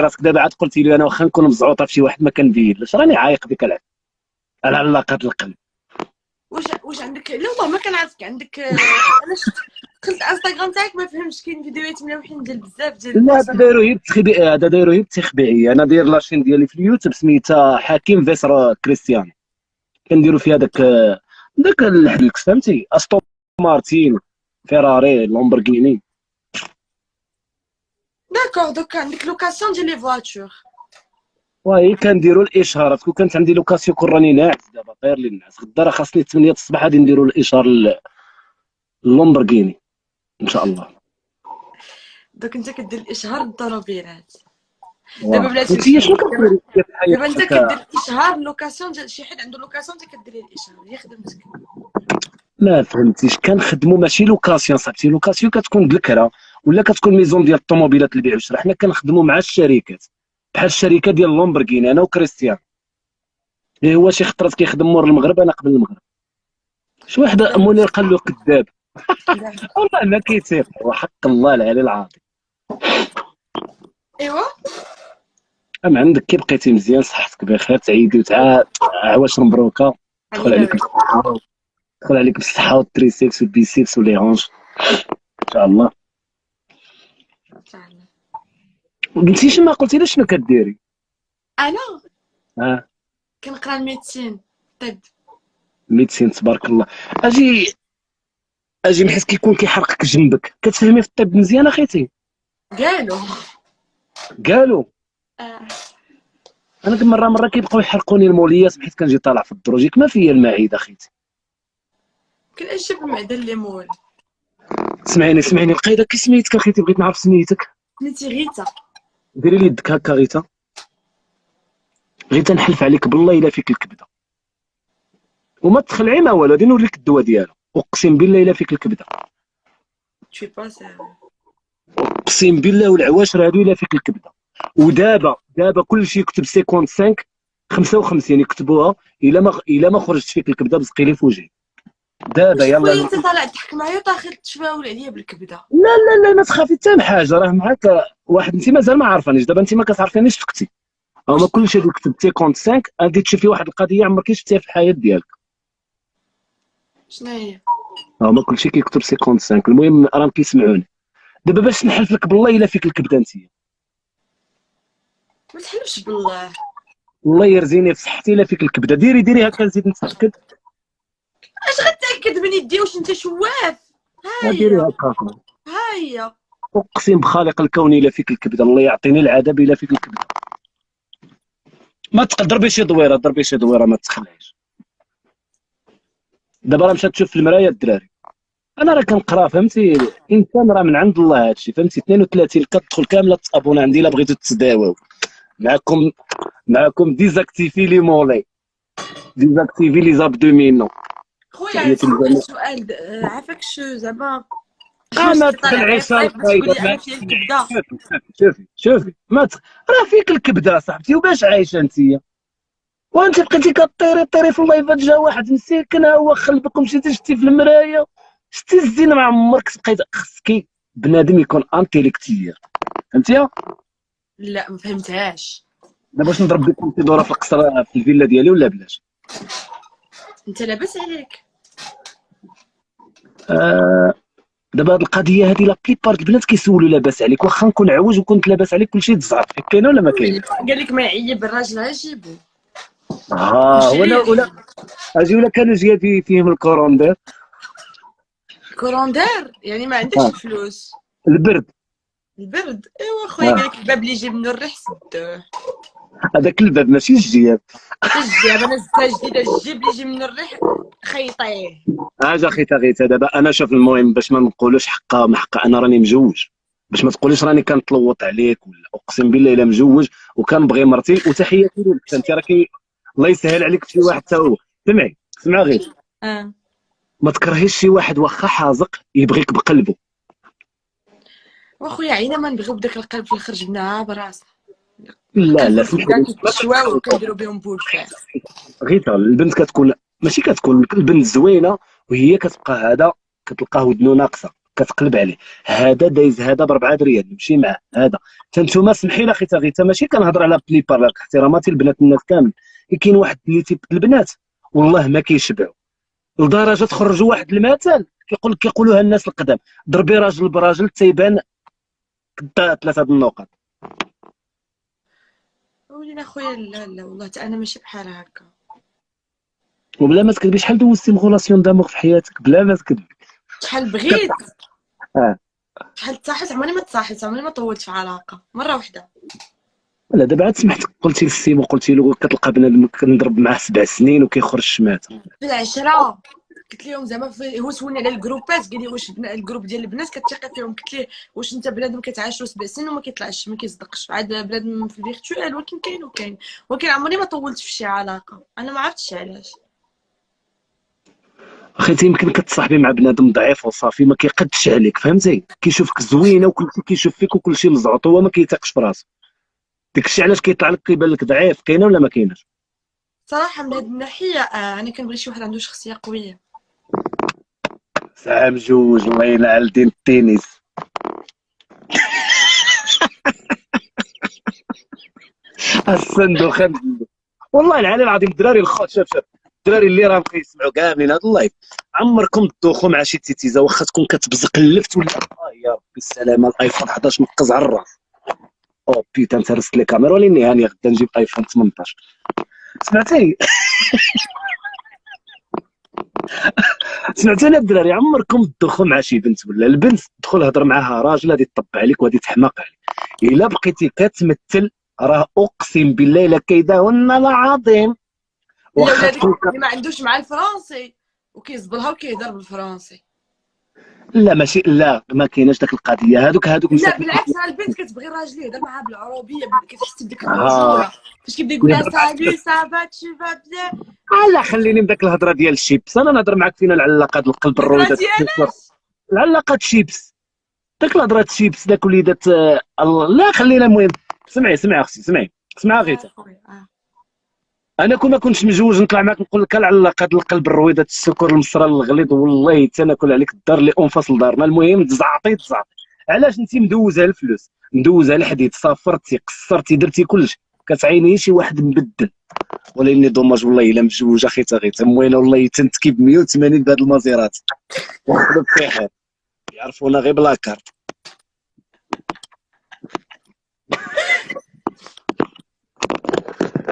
راسك دابا عاد قلتي لي أنا واخا نكون مزعوطة في شي واحد ما كنبينلش راني عايق بك العب على علاقه القلب. واش واش عندك؟ لا والله ما كنعرفك. عندك آه، علاش دخلت انستغرام تاعك ما فهمتش. كاين فيديوهات ملوحين ديال بزاف ديال لا هذا دايرو هي التخبي هذا دايرو هي التخبيعيه أنا داير لاشين ديالي في اليوتيوب سميتها حكيم فيسر كريستيانو كنديرو فيها داك داك الحدلكس فهمتي؟ أستون مارتين فيراري لامبورغيني d'accord donc عندك location ديال les voitures وهي كنديروا الاشهارات كون كانت عندي location كون راني ناعس دابا طاير لي الناس غدا راه خاصني 8 الصباح غادي نديروا الإشهار اللامبورغيني إن شاء الله. donc انت كدير الاشهار للطوموبيلات دابا بلاتي شنو كديري دابا انت كدير اشهار location ديال شي حد عنده location انت كدير ليه الاشهار هي خدمتك ما فهمتيش كنخدموا ماشي location صاحبتي. location كتكون بالكرا ولا كتكون maison ديال الطوموبيلات البيع والشراء حنا كنخدموا مع الشركات. بحال الشركة ديال لومبرغيني أنا وكريستيان. إيه هو شي خطرات كيخدم مور المغرب أنا قبل المغرب. شي واحد منير قال له كذاب. والله ما كيتيق وحق الله العلي العظيم. ايوا أم عندك كي بقيتي مزيان صحتك بخير تعيدي وتعا عواش مبروكة. دخل عليك دخل عليك بالصحة وال triceps وال biceps و les hanches إن شاء الله. قلتيش ما قلتي لي شنو كديري؟ أنا؟ آه كنقرأ ال médecine طب. médecine تبارك الله. أجي أجي بحيث كيكون كيحرقك جنبك. كتفهمي في الطب مزيان أخيتي؟ قالوا. قالوا؟ آه. أنا مرة مرة كيبقاو يحرقوني الموليات بحيث كنجي طالع في الدروج. ما فيا المعده أخيتي. كان أجيب المعده الليمون سمعيني سمعيني. القايدة كي سميتك أخيتي؟ بغيت نعرف سميتك. سميتي غيتا ديري لي يدك هكا غيتا. غيتا نحلف عليك بالله إلا فيك الكبدة. وما تخلعي ما والو غادي نوريك الدواء ديالو أقسم بالله إلا فيك الكبدة. أقسم بالله والعواشر هادو إلا فيك الكبدة. ودابا دابا كلشي يكتب 55 55 يكتبوها إلا ما إلا ما خرجت فيك الكبدة بزقي لي في وجهي دابا يلا. انت طالع تضحك معايا وطاخل تشفاول عليا بالكبدة. لا لا لا ما تخافي حتى من حاجة راه معاك واحد انت مازال ما عارفانيش دابا انت ما كتعرفينيش فكتي هما كلشي اللي كتب 55 غادي تشوفي واحد القضية عمرك شفتيها في الحياة ديالك. شنو هي هما كلشي كيكتب 55 المهم راهم كيسمعوني. دابا باش نحلف لك بالله إلا فيك الكبدة انت ما تحلفش بالله. الله يرزيني في صحتي إلا فيك الكبدة. ديري ديري هكا نزيد نتأكد. أش غتاكد من يدي واش انت شواف؟ ها هي ها هي أقسم بخالق الكون الا فيك الكبده الله يعطيني العذاب إلا فيك الكبده ما تقدر ضربي شي دويرة ضربي شي دويرة ما تخلعيش دابا راه مشات تشوف في المرايه الدراري. أنا راه كنقرا فهمتي؟ إنسان راه من عند الله هادشي فهمتي؟ 32 كتدخل كاملة تصابون عندي إلا بغيتو تتداواو معكم معكم ديزاكتيفي لي مولي ديزاكتيفي لي زابدومينو خويا. سؤال آه، عافاك شو زعما ما واش في الطايب القايده شوفي شوفي ما ت... راه فيك الكبدة صاحبتي وباش عايشة أنتيا؟ وأنت بقيتي كطيري طيري في اللايفات جا واحد مسكين ها هو خلبك ومشيتي شتي في المرايه شتي الزين ما عمرك بقيت خصك بنادم يكون انتيليكتير. فهمتيها؟ لا ما فهمتهاش. دابا باش نضرب بكم شي دورة في القصر في الفيلا ديالي ولا بلاش؟ أنت لاباس عليك. آه دابا هاد القضية هادي لا بليبار البنات كيسولوا لاباس عليك واخا نكون عوج وكنت لاباس عليك كلشي تزعف كاينة ولا ما كاين؟ قال لك ما يعيب الراجل غيجيبو آه ولا ولا أجي ولا كانوا جايبين فيهم الكوروندير كوروندير يعني ما عندكش آه. الفلوس. البرد. البرد؟ إيوا خويا آه. قال لك الباب اللي يجيب منه الريح سدوه. هذاك الباب ماشي الجياب. الجيب أنا زدتها جديده الجيب اللي يجي منه الريح خيطيه اجا خيتا غيتا دابا أنا شوف المهم باش ما نقولوش حقا ما حقا أنا راني مجوج. باش ما تقوليش راني كنتلوط عليك ولا أقسم بالله إلا مجوج وكنبغي مرتي وتحياتي لك. انت راكي الله يسهل عليك في شي واحد حتى هو. سمعي سمع غير. آه. ما تكرهيش شي واحد واخا حازق يبغيك بقلبه وأخويا عينا ما نبغيو بداك القلب في الآخر جبناها براسنا. لا لا كيتشواو وكنديروا بهم البنت كتكون ماشي كتكون البنت زوينة وهي كتبقى هذا كتلقاه ودنو ناقصة كتقلب عليه. هذا دايز هذا ب 4 دريال نمشي معاه هذا. تنتوما سمحي لي أخي غيتا ماشي كنهضر على بليبار احتراماتي البنات الناس كامل. كاين واحد اللي تيب البنات والله ما كيشبعوا. لدرجة تخرجوا واحد المثل كيقول كيقولوها الناس القدام. ضربي راجل براجل تيبان ثلاثة النقط ولينا خويا لا لا والله أنا ماشي بحال هكا. وبلا ما تكذبي شحال دوزتي مغولاسيون دامور في حياتك؟ بلا ما تكذبي شحال بغيت؟ آه. شحال تصاحبت؟ عمرني ما تصاحبت عمرني ما طولت في علاقة مرة واحدة لا دابا عاد سمحتك قلتي للسيمو قلتي له كتلقى بنادم كنضرب معاه سبع سنين وكيخرج شمات في العشرة. قلت لهم زعما هو سولني على ال groupe ات قال لي واش ال groupe ديال البنات كتثقي فيهم. قلت ليه واش انت بنادم كتعاشرو سبع سنين وما كيطلعش ما كيصدقش. عاد بنادم في ال virtuel ولكن كاين وكاين. ولكن عمرني ما طولت في شي علاقة. أنا ما عرفتش علاش. أخي يمكن كتصاحبي مع بنادم ضعيف وصافي ما كيقدش عليك فهمتي؟ كيشوفك زوينة وكل شيء كيشوف فيك وكل شيء مزعوط هو ما كيثقش براسو داكشي علاش كيطلع لك كيبان لك ضعيف كاينة ولا ما كايناش؟ صراحة من هذه الناحية آه أنا كنبغي شي واحد عنده شخصية قوية. ساعه جوج الله ينعل دين التنس الصندوق. والله العلي العظيم الدراري الخوت شوف شوف. الدراري اللي راهم كيسمعوا كاملين هذا اللايف عمركم تدوخوا مع شي تيتيزا واخا تكون كتبزق اللفت ولا آه يا ربي السلامه الايفون 11 مقز على الراس. أو بيتا انت رست لي كاميرا وليني هاني غدا نجيب ايفون 18 سمعتي سمعتني الدراري عمركم تدخل مع شي بنت ولا البنت تدخل هضر معاها راجل غادي تطبع عليك وغادي تحماق عليك؟ إلا بقيتي كتمثل راه أقسم بالله إلا كيداهن العظيم واخا ما عندوش مع الفرنسي وكيزبرها وكيهضر بالفرنسي. لا ماشي لا ما كايناش داك القضية. هادوك هادوك لا بالعكس البنت كتبغي الراجل يهضر معاها بالعروبيه كتحس بديك الرجوله فاش كيبدا يقول لها salut ça va tu vas bien لا خليني من داك الهضرة ديال الشيبس. أنا نهضر معاك فينا العلاقات القلب الرويدات العلاقات شيبس. داك الهضرة شيبس داك وليدات آه، لا خلينا المهم سمعي سمعي أختي سمعي. سمعي غيتا. أنا كون ما كنتش مجوج نطلع معاك نقول لك العلاقه ديال القلب الرويده السكر المصرى الغليظ والله حتى ناكل عليك الدار اللي أنفصل دارنا. المهم تزعطي تزعطي. علاش انت مدوزة الفلوس؟ مدوزة الحديد صافرتي قصرتي درتي كلشي كتعيني شي واحد مبدل. ولكن دوماج والله إلا مجوج أخي غير تموينه والله تنتكي ب 180 بهاد بصحه يعرفونا غير بلا كارت.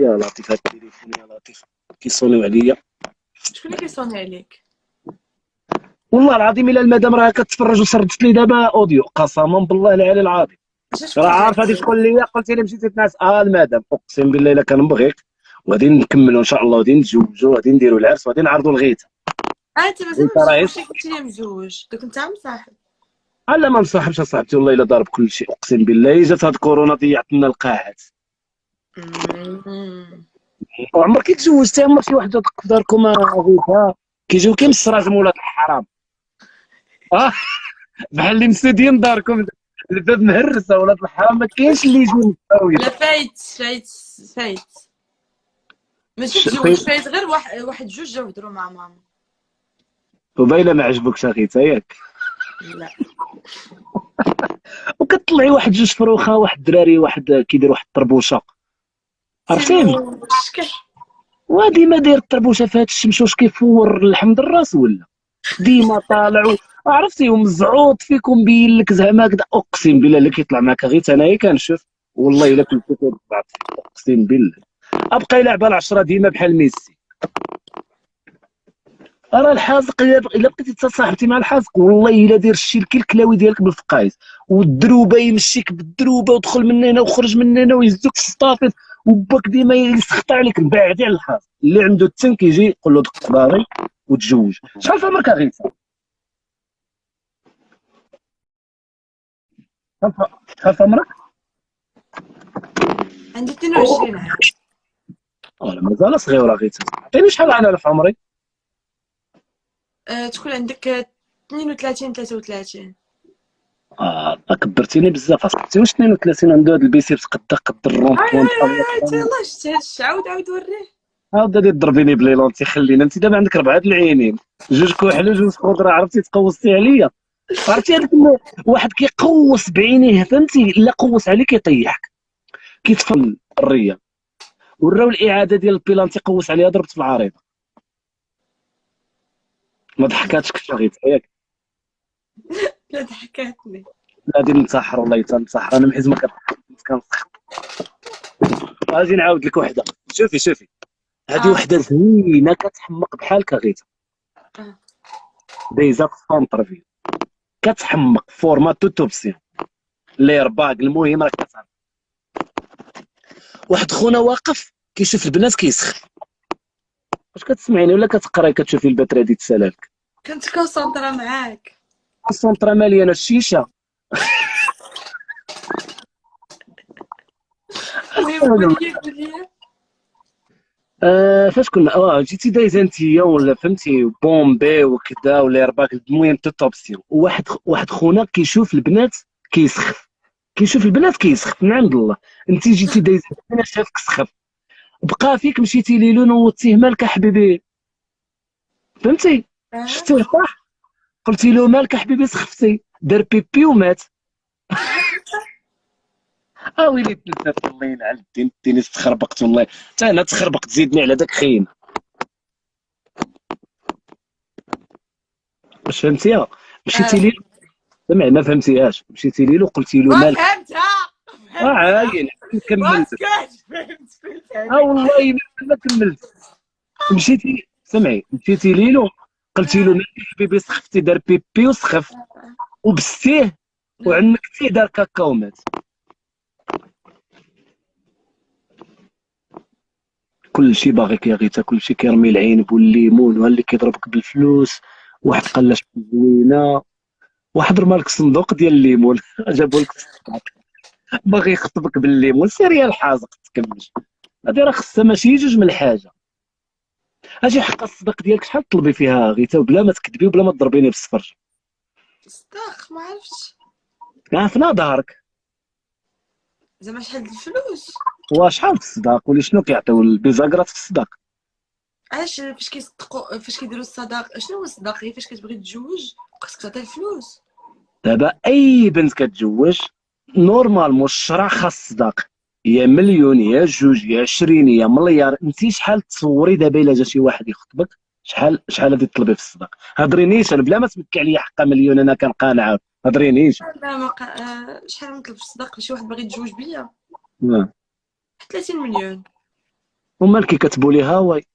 يا لطيف هاد التليفون يا لطيف كيصونيو عليا شكون اللي كيصوني عليك والله العظيم الا المدام راه كتفرج وسردت لي دابا اوديو قسما بالله العلي العظيم راه عارف غادي تقول لي قلتي لي مشيتي تنعس آه المدام اقسم بالله الا كنبغيك وغادي نكملوا ان شاء الله وغادي نتزوجوا وغادي نديروا العرس وغادي نعرضوا الغيته آه انت مازال مش قلتي لي مزوج دوك انت مصاحب لا ما مصاحبش اصاحبتي والله الا ضارب كل شيء اقسم بالله جات هاد كورونا ضيعت لنا القاعات وعمرك تزوجتي عمر شي وحدة في داركم غيتها كيجيو كي مسراج مولات الحرام. آه. بحال اللي مسدين داركم. الباب مهرسه ولاد الحرام. ما كاينش اللي يجي مستوي لا فايت فايت فايت. ماشي تزوج فايت. غير واحد واحد جوج جاو هضروا مع ماما. وباينه ما عجبكش اخيتا ياك لا. وكتطلعي واحد جوج فروخة واحد الدراري واحد كيدير واحد الطربوشة. عرفتيني؟ وديما داير الطربوشه فهاد الشمس واش كيفور اللحم الراس ولا. ديما طالع عرفتي ومزعوط فيك ومبين لك زعما هكذا أقسم بالله اللي كيطلع معاك غير أنايا كنشوف والله إلا كنت كنبعث أقسم بالله. أبقى يلعب على 10 ديما بحال ميسي. راه الحازق إلا بقيتي تصاحبتي مع الحازق. والله إلا دير الشيلكي الكلاوي ديالك بالفقايس. والدروبة يمشيك بالدروبة ودخل من هنا وخرج من هنا ويهزوك في الصافي وباك ديما يسخط عليك بعدي على الحاج. اللي عنده التن كيجي يقول له دق صباري وتزوج. شحال في عمرك اغيثا شحال في عمرك عندي 22 عام. مازال صغيرة غيتا عطيني شحال أنا في عمري؟ أه تكون عندك 32 33 آه كبرتيني بزاف. أصاحبتي واش 32 عنده هذا البيسيبس قد قد الروم بوان الله شتي عاود عاود وريه. عاود غادي تضربيني بليلونتي خلينا أنت دابا عندك ربعة العينين. جوج كحل وجوج خضرة عرفتي؟ تقوصتي عليا. عرفتي هذاك واحد كيقوس بعينيه فهمتي لا قوس عليك يطيحك كيتفل الرية. وراو الإعادة ديال البيلانتي قوس عليها ضربت في العارضه ما ضحكاتش كثر غير ياك. لا ضحكاتني غادي ننتحر والله تنتحر أنا محيز ما كنسخ غادي نعاود لك وحدة. شوفي شوفي. هذه آه. وحدة زوينه كتحمق بحالك غيتا آه. دايزه في كتحمق فورمات توتوبسيون ليرباك المهم راك كتعرف واحد خونا واقف كيشوف البنات كيسخن. واش كتسمعيني ولا كتقراي كتشوفي البترا دي تسالالك؟ كنت كونسونطرا معاك. السونطرا ماليه الشيشة. آه فاش كنا؟ آه جيتي دايزه انتيا ولا فهمتي؟ بومبي وكذا ولا رباك المهم توتوبسيون وواحد واحد خونا كيشوف البنات كيسخف. كيشوف البنات كيسخف. من عند الله أنت جيتي دايزه أنا شافك سخف. بقى فيك مشيتي ليلو نوضتيه مالك حبيبي. فهمتي؟ آه. شفتيه صح؟ قلتي له مالك حبيبي؟ سخفتي دار بيبي ومات. آه ويلي تنسات الله يلعن الدين الدين تخربقت والله. حتى أنا تخربقت زيدني على داك خينا واش فهمتيها مشيتي آه. ليه سمعي ما فهمتيهاش. مشيتي ليه وقلتي له ما مالك فهمتها؟ آه عاين. كملت. آه والله ما- ما كملت مشيتي سمعي. مشيتي ليلو قلتي له حبيبي سخفتي دار بيبي وسخف. وبستيه وعنكتيه دار كاكا ومات كلشي باغيك يا غيتا كلشي كيرمي العنب والليمون وها اللي كيضربك بالفلوس واحد قلاش زوينة. واحد رمالك صندوق ديال الليمون. جابوا لك. باغي يخطبك بالليمون سير يا الحازق تكملش هادي راه خصها ماشي جوج من الحاجة. أجي حق الصدق ديالك شحال تطلبي فيها غيتا وبلا ما تكذبي وبلا ما تضربيني بالسفر صدق ما عرفتش. في نظرك زعما شحال الفلوس؟ وشحال في الصداق؟ ولي شنو كيعطيو البيزاكرات في الصداق؟ علاش فاش كيصدقوا فاش كيديروا الصداق؟ شنو هو الصداق؟ هي فاش كتبغي تتزوج خاصك تعطي الفلوس. دابا أي بنت كتزوج normalement الشرع خاص صداق يا مليون يا جوج يا عشرين يا مليار. انت شحال تصوري دابا إلا جا شي واحد يخطبك؟ شحال شحال غادي تطلبي في الصداق؟ هضرينيش أنا بلا ما تمكي عليا حقا مليون أنا كنقانع. هضرينيش لا ما. آه، شحال نطلب في الصداق؟ شي واحد باغي يتزوج بيا. آه. 30 مليون. ومالك كتبوا لي هاواي.